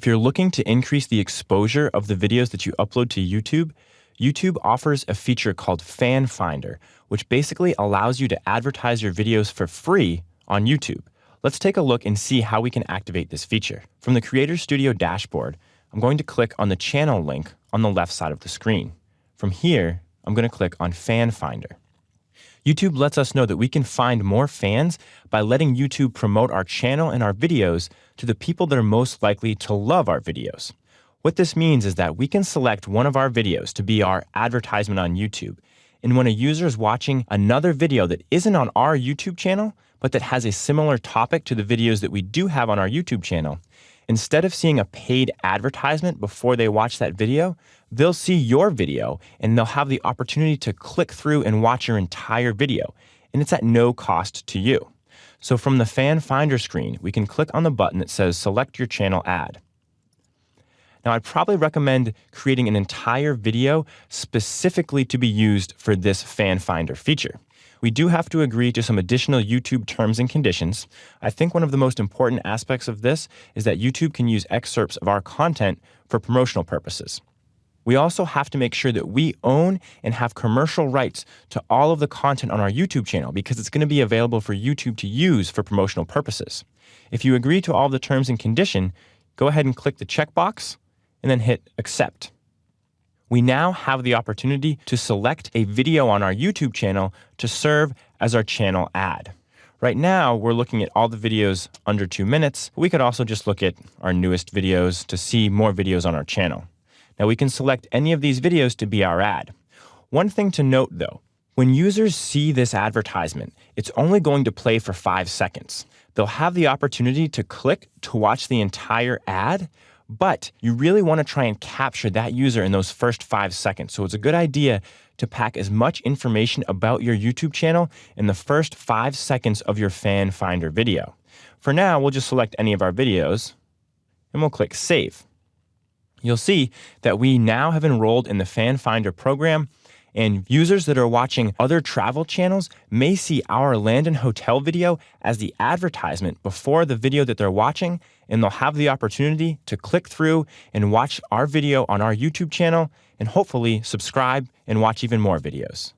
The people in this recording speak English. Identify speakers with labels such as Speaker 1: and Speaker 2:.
Speaker 1: If you're looking to increase the exposure of the videos that you upload to YouTube, YouTube offers a feature called Fan Finder, which basically allows you to advertise your videos for free on YouTube. Let's take a look and see how we can activate this feature. From the Creator Studio dashboard, I'm going to click on the channel link on the left side of the screen. From here, I'm going to click on Fan Finder. YouTube lets us know that we can find more fans by letting YouTube promote our channel and our videos to the people that are most likely to love our videos. What this means is that we can select one of our videos to be our advertisement on YouTube. And when a user is watching another video that isn't on our YouTube channel, but that has a similar topic to the videos that we do have on our YouTube channel, instead of seeing a paid advertisement before they watch that video, they'll see your video and they'll have the opportunity to click through and watch your entire video. And it's at no cost to you. So from the Fan Finder screen, we can click on the button that says Select Your Channel Ad. Now, I'd probably recommend creating an entire video specifically to be used for this Fan Finder feature. We do have to agree to some additional YouTube terms and conditions. I think one of the most important aspects of this is that YouTube can use excerpts of our content for promotional purposes. We also have to make sure that we own and have commercial rights to all of the content on our YouTube channel because it's going to be available for YouTube to use for promotional purposes. If you agree to all the terms and condition, go ahead and click the checkbox and then hit accept. We now have the opportunity to select a video on our YouTube channel to serve as our channel ad. Right now, we're looking at all the videos under two minutes. We could also just look at our newest videos to see more videos on our channel. Now we can select any of these videos to be our ad. One thing to note though, when users see this advertisement, it's only going to play for five seconds. They'll have the opportunity to click to watch the entire ad, but you really want to try and capture that user in those first five seconds. So it's a good idea to pack as much information about your YouTube channel in the first five seconds of your fan finder video. For now, we'll just select any of our videos and we'll click save you'll see that we now have enrolled in the Fan Finder program and users that are watching other travel channels may see our land and hotel video as the advertisement before the video that they're watching, and they'll have the opportunity to click through and watch our video on our YouTube channel and hopefully subscribe and watch even more videos.